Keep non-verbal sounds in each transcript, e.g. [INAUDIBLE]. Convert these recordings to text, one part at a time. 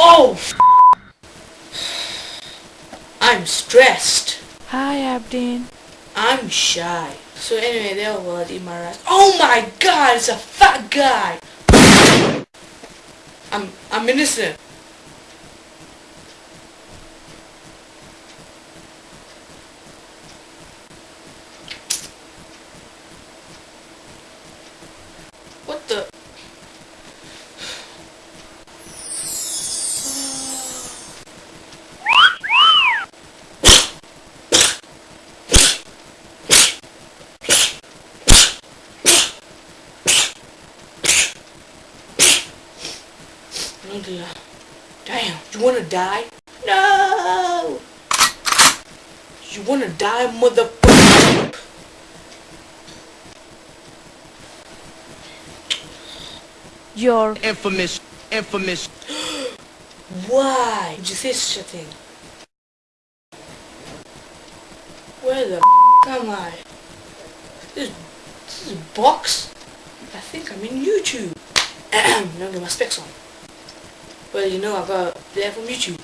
Oh! I'm stressed. Hi, Abdin. I'm shy. So anyway, there my Imaras. Oh my god, it's a fat guy! I'm, I'm innocent. What the? Nigga. Damn, you wanna die? No! You wanna die, motherfucker? Your Infamous, infamous. Why did you say such a thing? Where the am I? This, this is box? I think I'm in YouTube. [CLEARS THROAT] now get my specs on. Well, you know I got uh, there from YouTube.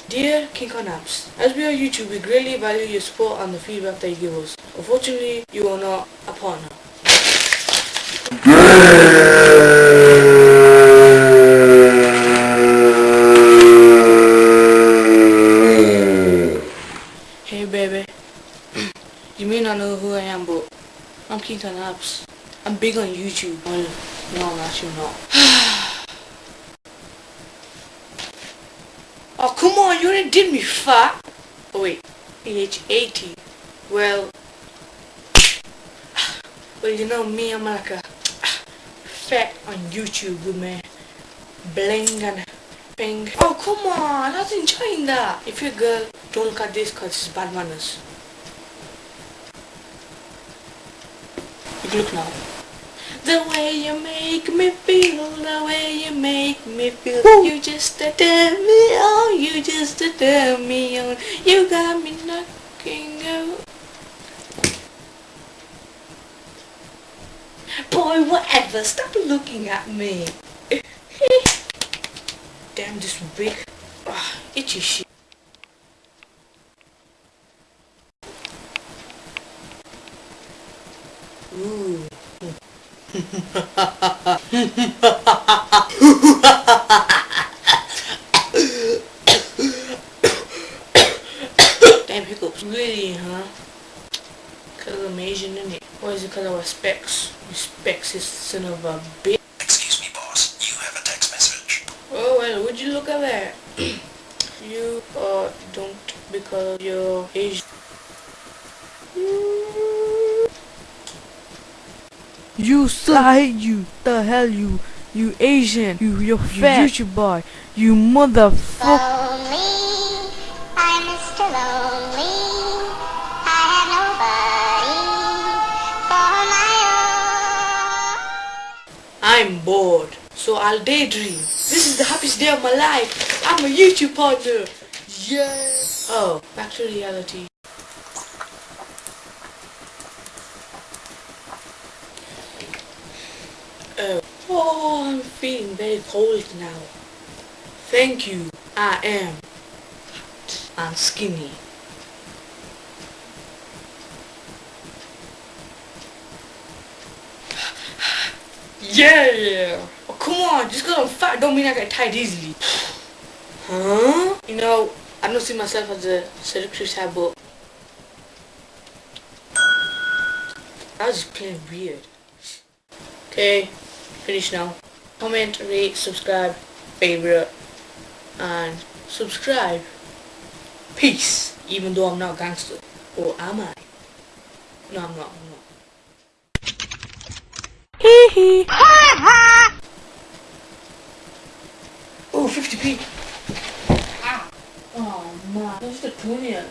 [CLEARS THROAT] Dear King as we are YouTube, we greatly value your support and the feedback that you give us. Unfortunately, you are not a partner. Hey baby, [CLEARS THROAT] you may not know who I am, but I'm King. I'm big on YouTube. Well, no, I'm actually not. Oh, come on, you already did me fat. Oh wait, AH80. Well, well, you know me, I'm like a fat on YouTube with my bling and ping. Oh, come on, I was enjoying that. If you're a girl, don't cut this because it's bad manners. You look now. The way you make me feel, the way make me feel You just turn me on, you just turn me on You got me knocking out. Boy, whatever, stop looking at me. [LAUGHS] Damn, this big, ah, itchy shit. Ooh [LAUGHS] [LAUGHS] Damn hiccups. Really, huh? Cause I'm Asian, innit? Or is it cause I wear specs? You specs is son of a bitch. Excuse me, boss. You have a text message. Oh well, would you look at that? [CLEARS THROAT] you uh don't because you're Asian. You sly, you the hell you you Asian, you you fat YouTube boy, you motherfucker. Lonely. I have nobody for my own. I'm bored, so I'll daydream. This is the happiest day of my life. I'm a YouTube partner. Yeah. Oh, back to reality. Oh, oh, I'm feeling very cold now. Thank you. I am and skinny. Yeah! Oh, come on, just because I'm fat don't mean I get tired easily. Huh? You know, I don't see myself as a seductive type, but I was just playing weird. Okay, finish now. Comment, rate, subscribe, favorite, and subscribe. Peace. Even though I'm not a gangster. Or am I? No, I'm not. I'm not. Hee hee. Oh, 50p. Ah. Oh man, that's the 20th.